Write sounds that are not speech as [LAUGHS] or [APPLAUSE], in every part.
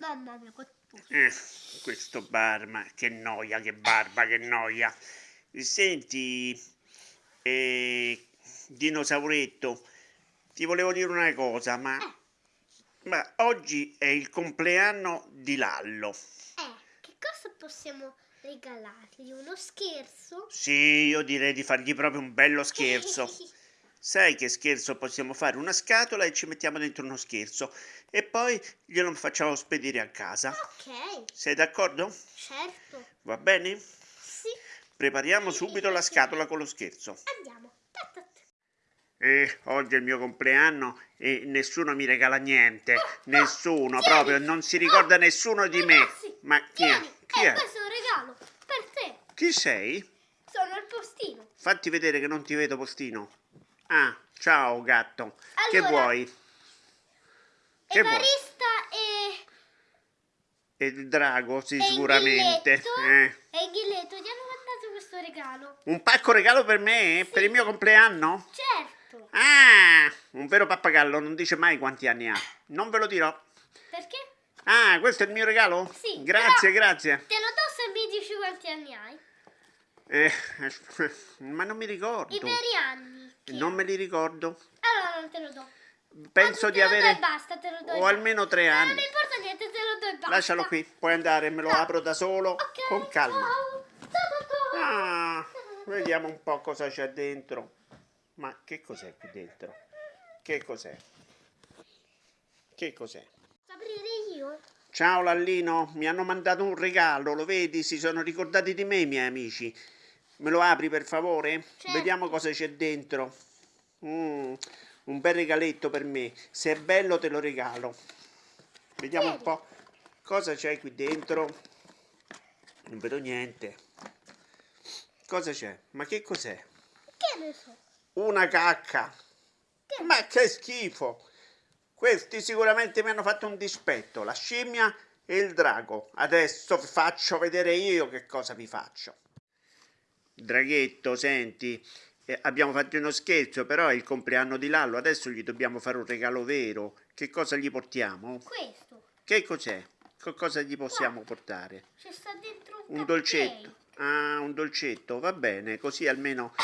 Mamma mia. Eh, questo barba, che noia, che barba, che noia. Senti, eh, dinosauretto, ti volevo dire una cosa, ma, Eh. ma oggi è il compleanno di Lallo. Eh, che cosa possiamo regalargli? Uno scherzo? Sì, io direi di fargli proprio un bello scherzo. [LAUGHS] Sai che scherzo possiamo fare? Una scatola e ci mettiamo dentro uno scherzo e poi glielo facciamo spedire a casa. ok, Sei d'accordo? certo. Va bene? Sì, Prepariamo subito la scatola con lo scherzo. andiamo. Eh, oggi è il mio compleanno e nessuno mi regala niente. Nessuno, proprio, non si ricorda nessuno di me. Ragazzi, Ma chi è? Tieni, Chi eh, è? questo è un regalo per te. Chi sei? Sono il postino. Fatti vedere che non ti vedo, postino. Ah, ciao gatto. Che Allora, vuoi? Che vuoi? E... E il drago, sì, e sicuramente. Ghilletto, Eh. E Ghiletto ti hanno mandato questo regalo. Un pacco regalo per me? Per il mio compleanno? Certo. Ah, un vero pappagallo non dice mai quanti anni ha. Non ve lo dirò. Perché? Ah, questo è il mio regalo? Sì, Grazie, grazie. Te lo do se mi dici quanti anni hai. Eh, [LAUGHS] ma non mi ricordo. I veri anni. che Non me li ricordo. Allora non te lo do. Penso Anzi, di avere basta, o almeno tre anni. non importa niente, te lo do e basta. Lascialo qui, puoi andare, me lo No. apro da solo Ok, con calma. ciao. Ah, vediamo un po' cosa c'è dentro. Ma che cos'è qui dentro? Che cos'è? Che cos'è? Aprire io? Ciao Lallino, mi hanno mandato un regalo, lo vedi? Si sono ricordati di me i miei amici. Me lo apri per favore? Certo. Vediamo cosa c'è dentro. Mm, un bel regaletto per me. Se è bello te lo regalo. Vediamo un Vedi. po' cosa c'è qui dentro. Non vedo niente. Cosa c'è? Ma che cos'è? Che ne so? Una cacca. Che- Ma che schifo! Questi sicuramente mi hanno fatto un dispetto, la scimmia e il drago. Adesso vi faccio vedere io che cosa vi faccio. Draghetto, senti, eh, abbiamo fatto uno scherzo, però è il compleanno di Lallo, adesso gli dobbiamo fare un regalo vero. Che cosa gli portiamo? Questo. Che cos'è? Che cosa gli possiamo portare? C'è sta dentro un, Un dolcetto. Ah, un dolcetto, va bene, così almeno...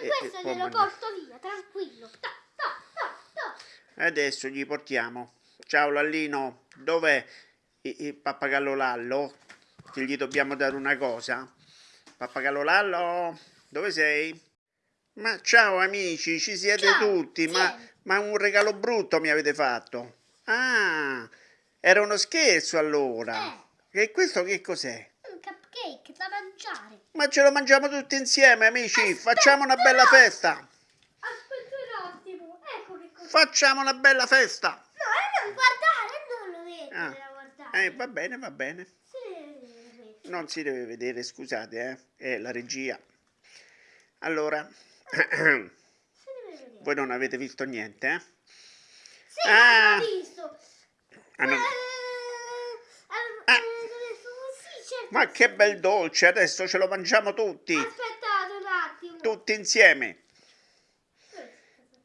E eh, questo eh, glielo mangiare. porto via, tranquillo. Ta, ta, ta. Adesso gli portiamo. Ciao Lallino, dov'è il, il pappagallo Lallo? Che gli dobbiamo dare una cosa. Pappagallo Lallo, dove sei? Ma ciao amici, ci siete Ciao, tutti, ma, tieni. ma un regalo brutto mi avete fatto. Ah, era uno scherzo allora. E questo che cos'è? Un cupcake da mangiare. Ma ce lo mangiamo tutti insieme amici, Aspetta facciamo una bella festa. Aspetta un attimo. Ecco che cosa. Facciamo una bella festa. No, eh, non guardare, non lo vedi. Ah. Eh, va bene, va bene. Non si deve vedere, scusate, eh. È la regia. Allora, voi non avete visto niente, eh? Sì, Ah. visto. Ah, non- Eh, Ah. eh, certo. Ma che bel dolce, adesso ce lo mangiamo tutti, Aspettate un attimo. tutti insieme.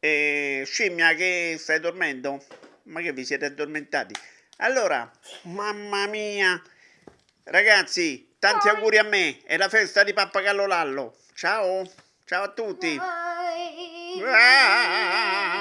E scimmia che stai dormendo? Ma che vi siete addormentati? Allora, mamma mia, ragazzi, tanti Poi- auguri a me, è la festa di Pappagallo Lallo. Ciao, ciao a tutti. Vai. Ah!